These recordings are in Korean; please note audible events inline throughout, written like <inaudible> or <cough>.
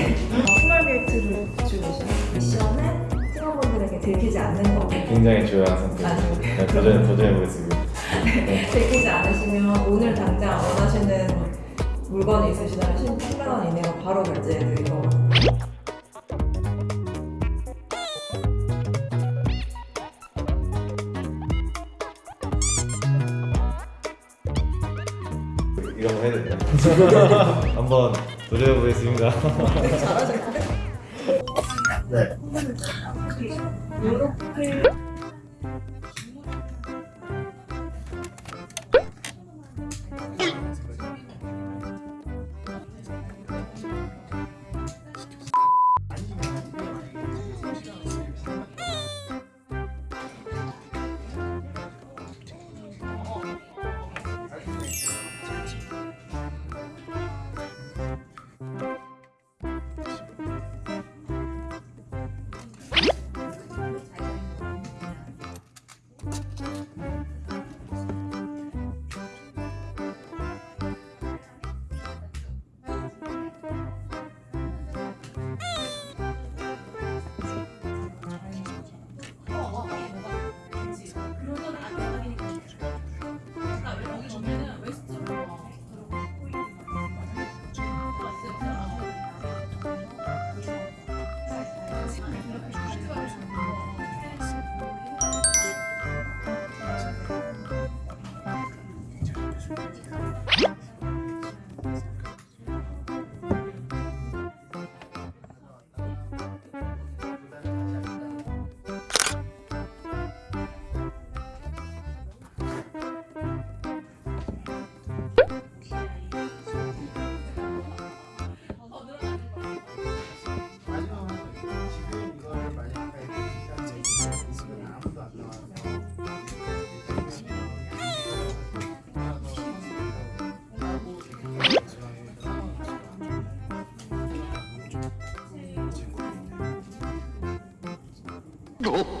네. 스몰 게이트를 주고 계시는 미션은 팀원분들에게 들키지 않는 거. 굉장히 중요한 선택. 아, 네, 도전 도전해 보겠습니다. 들키지 않으시면 오늘 당장 원하시는 물건이 있으시다면 10만 원 이내로 바로 결제해 드릴 거거든요. 이거 <laughs> 한번 해야 되나? 한번 도전해 보겠습니다. 잘하셨는데? 네. 이렇게 you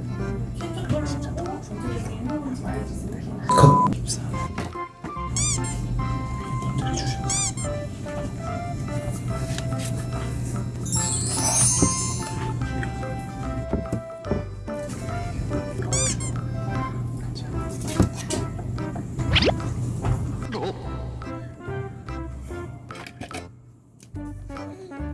Oh.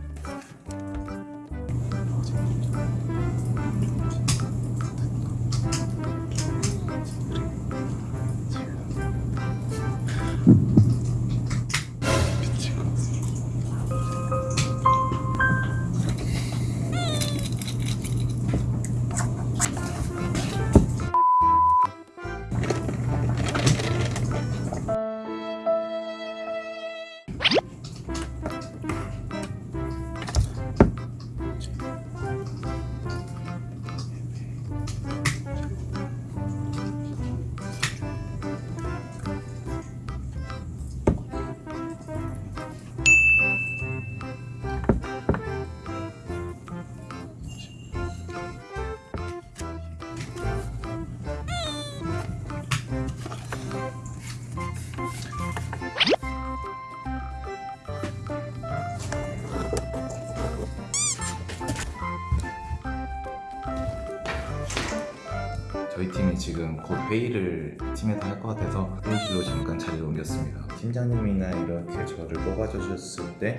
저희 팀이 지금 곧 회의를 팀에서 할 것 같아서 회의실로 잠깐 자리를 옮겼습니다. 팀장님이나 이렇게 저를 뽑아주셨을 때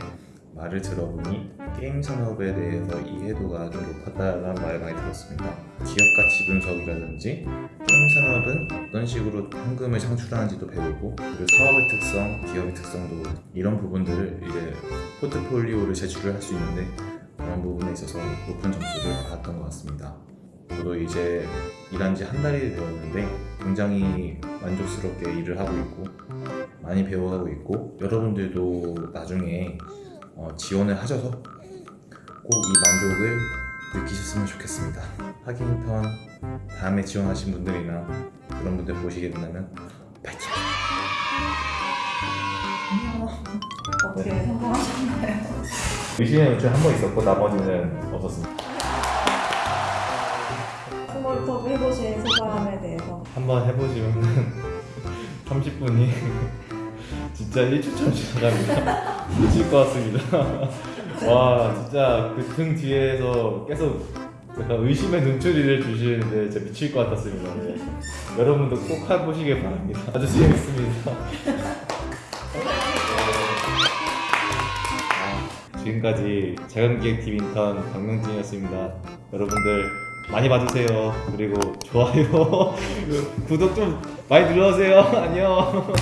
말을 들어보니 게임 산업에 대해서 이해도가 좀 높았다는 말을 많이 들었습니다. 기업 가치 분석이라든지 게임 산업은 어떤 식으로 현금을 창출하는지도 배우고 그리고 사업의 특성, 기업의 특성도 이런 부분들을 이제 포트폴리오를 제출을 할 수 있는데 그런 부분에 있어서 높은 점수를 받았던 것 같습니다. 저도 이제 일한 지 한 달이 되었는데 굉장히 만족스럽게 일을 하고 있고 많이 배워가고 있고 여러분들도 나중에 어, 지원을 하셔서 꼭 이 만족을 느끼셨으면 좋겠습니다. 하기 인턴 다음에 지원하신 분들이나 그런 분들 보시게 된다면 파이팅! 어떻게 성공하셨나요? 의심의 연출 한 번 있었고 나머지는 없었습니다. 스몰톡 해보신 소감에 대해서 한번 해보시면 30분이 <laughs> <laughs> 진짜 1초처럼 지나갑니다. <laughs> 미칠 것 같습니다. 와 진짜 그 등 뒤에서 계속 약간 의심의 눈초리를 주시는데 진짜 미칠 것 같았습니다. 네. 여러분도 꼭 해보시길 바랍니다. 아주 재밌습니다. 아, 지금까지 자연기획팀 인턴 박명진이었습니다. 여러분들 많이 봐주세요. 그리고 좋아요, <laughs> 구독 좀 많이 눌러주세요. <laughs> 안녕.